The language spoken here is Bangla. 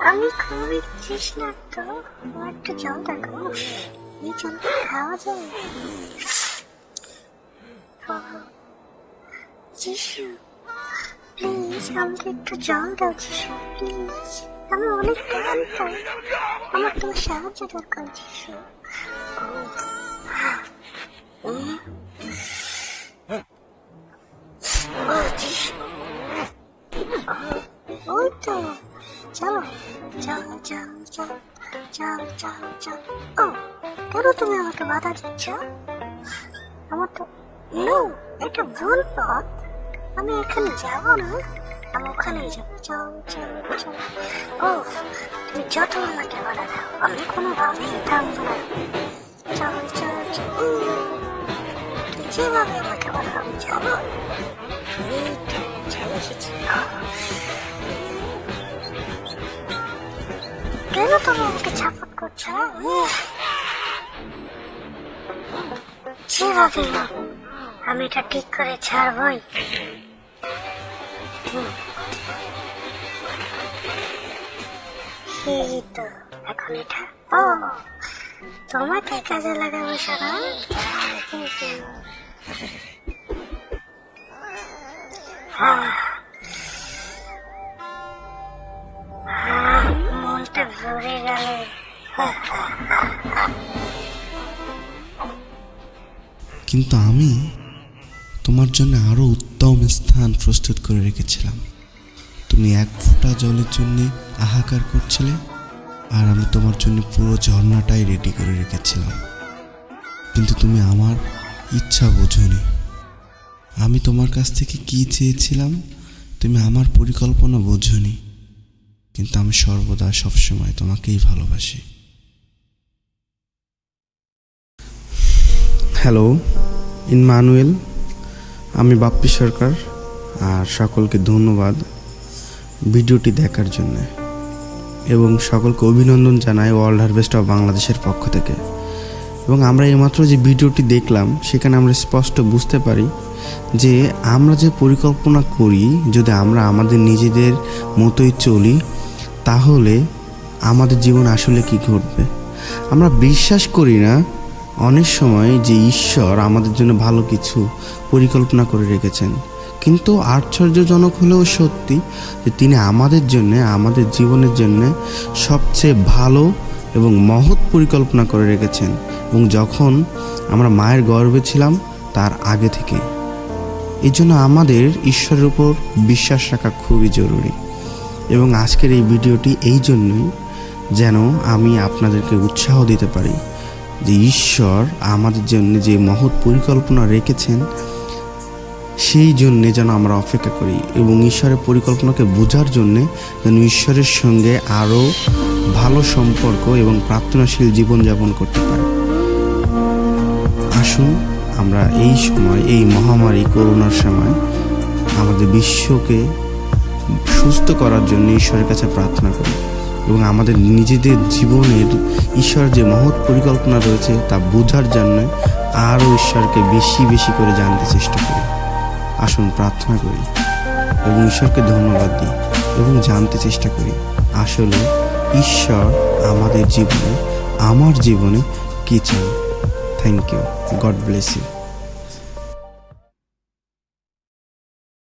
আমি খুবই তৃষ্ণার্ত আমার একটু জল দেখো এই জলটা খাওয়া যায় যিশু প্লিজ আমাকে একটু জল দাও যিশু প্লিজ আমি অনেক ক্লান্ত আমার তোমার সাহায্য দরকার। যিশু ওই তো চলো চলো চলো চলো চলো চলো চলো ও, কেন তুমি আমাকে বাধা দিচ্ছ? আমার তো নো, এটা ভুল পথ। আমি এখানে যাব না। আমি ওখানেই যাব। চলো চলো চলো ও, তুমি যত আমাকে বাধা দাও, আমি কোনোভাবেই থামবো না। চলো চলো চলো যেভাবে আমাকে বাধা দাও চলো কেন তুমি আমাকে ছাপট করছ। যেভাবে আমি এটা ঠিক করে ছাড়বই। এই তো, এখন এটা ও, তোমাকে কাজে লাগাবো সারা মনটা গেল কিন্তু আমি তোমার জন্য আরও উত্তম স্থান প্রস্তুত করে রেখেছিলাম। তুমি এক ফোঁটা জলের জন্য হাহাকার করছিলে আর আমি তোমার জন্য পুরো ঝর্ণাটাই রেডি করে রেখেছিলাম। কিন্তু তুমি আমার ইচ্ছা বোঝনি। আমি তোমার কাছ থেকে কি চেয়েছিলাম তুমি আমার পরিকল্পনা বোঝনি। কিন্তু আমি সর্বদা সবসময় তোমাকেই ভালোবাসি। হ্যালো ইনমানুয়েল আমি বাপ্পি সরকার, আর সকলকে ধন্যবাদ ভিডিওটি দেখার জন্য। এবং সকলকে অভিনন্দন জানাই ওয়ার্ল্ড হারভেস্ট অফ বাংলাদেশের পক্ষ থেকে। এবং আমরা এইমাত্র যে ভিডিওটি দেখলাম, সেখানে আমরা স্পষ্ট বুঝতে পারি যে আমরা যে পরিকল্পনা করি, যদি আমরা আমাদের নিজেদের মতোই চলি তাহলে আমাদের জীবন আসলে কি ঘটবে? আমরা বিশ্বাস করি না অনেক সময় যে ঈশ্বর আমাদের জন্য ভালো কিছু পরিকল্পনা করে রেখেছেন। কিন্তু আশ্চর্যজনক হলেও সত্যি যে তিনি আমাদের জন্য, আমাদের জীবনের জন্য সবচেয়ে ভালো এবং মহৎ পরিকল্পনা করে রেখেছেন এবং যখন আমরা মায়ের গর্বে ছিলাম, তার আগে থেকে এই জন্য আমাদের ঈশ্বরের উপর বিশ্বাস রাখা খুবই জরুরি। এবং আজকের এই ভিডিওটি এই জন্যই যেন আমি আপনাদেরকে উৎসাহ দিতে পারি যে ঈশ্বর আমাদের জন্য যে মহৎ পরিকল্পনা রেখেছেন, সেই জন্যে যেন আমরা অপেক্ষা করি এবং ঈশ্বরের পরিকল্পনাকে বোঝার জন্যে যেন ঈশ্বরের সঙ্গে আরও ভালো সম্পর্ক এবং প্রার্থনাশীল জীবনযাপন করতে পারি। আসুন আমরা এই সময়, এই মহামারী করোনার সময় আমাদের বিশ্বকে সুস্থ করার জন্য ঈশ্বরের কাছে প্রার্থনা করি এবং আমাদের নিজেদের জীবনের ঈশ্বর যে মহৎ পরিকল্পনা রয়েছে তা বোঝার জন্য আরও ঈশ্বরকে বেশি বেশি করে জানতে চেষ্টা করি। আসুন প্রার্থনা করি এবং ঈশ্বরকে ধন্যবাদ দিই এবং জানতে চেষ্টা করি, আসলে ঈশ্বর আমাদের জীবনে, আমার জীবনে কী চান? Thank you God bless you